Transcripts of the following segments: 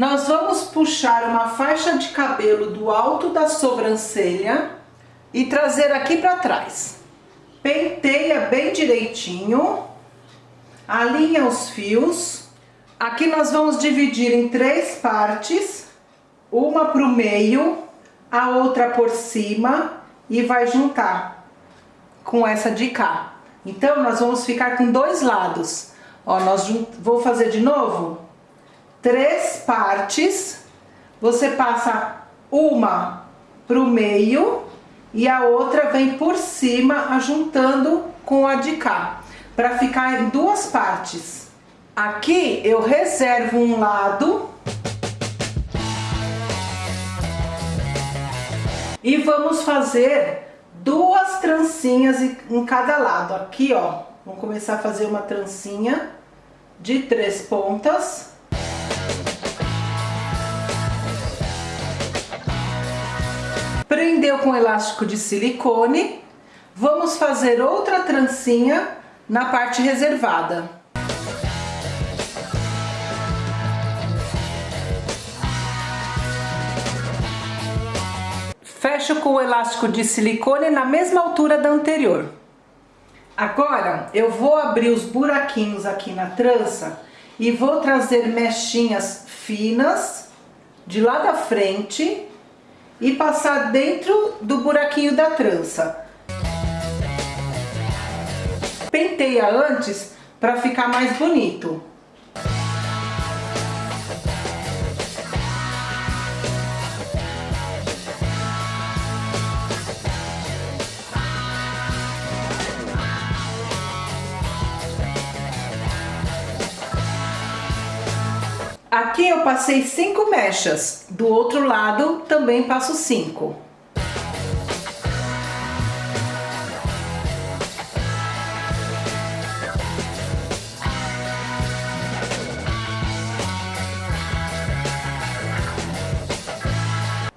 Nós vamos puxar uma faixa de cabelo do alto da sobrancelha e trazer aqui para trás. Penteia bem direitinho, alinha os fios. Aqui nós vamos dividir em três partes, uma para o meio, a outra por cima e vai juntar com essa de cá. Então, nós vamos ficar com dois lados. Ó, nós vou fazer de novo três partes, você passa uma pro meio e a outra vem por cima, ajuntando com a de cá, para ficar em duas partes. Aqui eu reservo um lado e vamos fazer duas trancinhas em cada lado. Aqui, ó, vamos começar a fazer uma trancinha de três pontas. Prendeu com elástico de silicone. Vamos fazer outra trancinha na parte reservada. Fecho com o elástico de silicone na mesma altura da anterior. Agora, eu vou abrir os buraquinhos aqui na trança e vou trazer mechinhas finas de lá da frente e passar dentro do buraquinho da trança. Penteia antes para ficar mais bonito. Aqui eu passei cinco mechas, do outro lado também passo cinco.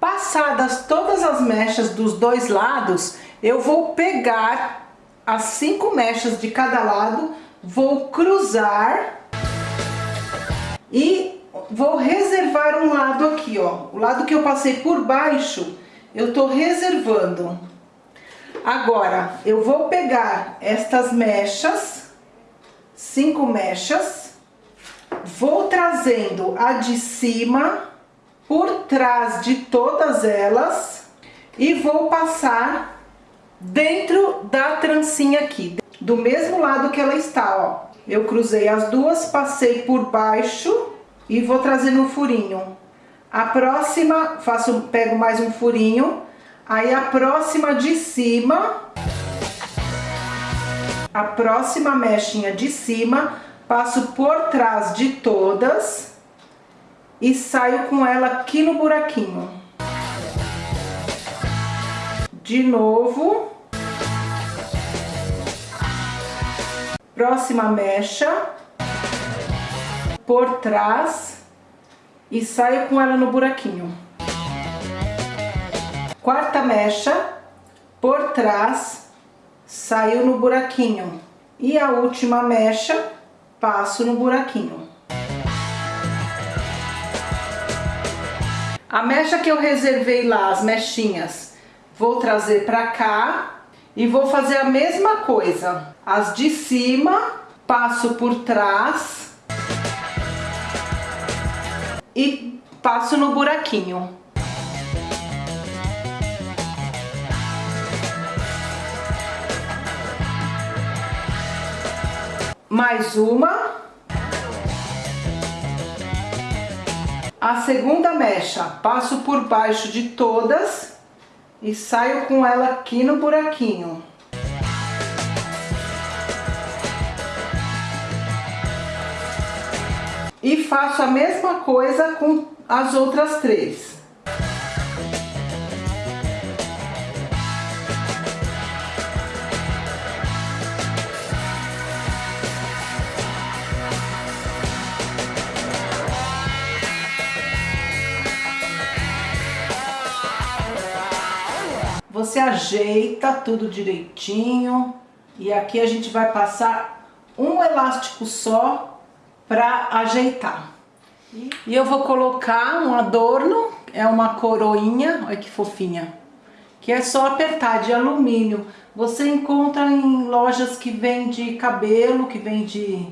Passadas todas as mechas dos dois lados, eu vou pegar as cinco mechas de cada lado, vou cruzar e vou reservar um lado aqui, ó. O lado que eu passei por baixo, eu tô reservando. Agora, eu vou pegar estas mechas, cinco mechas, vou trazendo a de cima por trás de todas elas e vou passar dentro da trancinha aqui, do mesmo lado que ela está, ó. Eu cruzei as duas, passei por baixo e vou trazer no furinho. A próxima, faço, pego mais um furinho, aí a próxima de cima, a próxima mechinha de cima, passo por trás de todas e saio com ela aqui no buraquinho. De novo. Próxima mecha por trás e saio com ela no buraquinho. Quarta mecha, por trás, saio no buraquinho. E a última mecha, passo no buraquinho. A mecha que eu reservei lá, as mechinhas, vou trazer pra cá e vou fazer a mesma coisa. As de cima, passo por trás e passo no buraquinho. Mais uma. A segunda mecha, passo por baixo de todas e saio com ela aqui no buraquinho. E faço a mesma coisa com as outras três. Você ajeita tudo direitinho, E aqui a gente vai passar um elástico só para ajeitar. E eu vou colocar um adorno, é uma coroinha, olha que fofinha, que é só apertar de alumínio. Você encontra em lojas que vende cabelo, que vende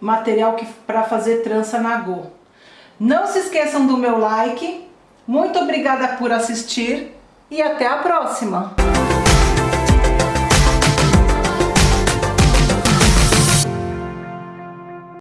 material para fazer trança na Go. Não se esqueçam do meu like. Muito obrigada por assistir e até a próxima!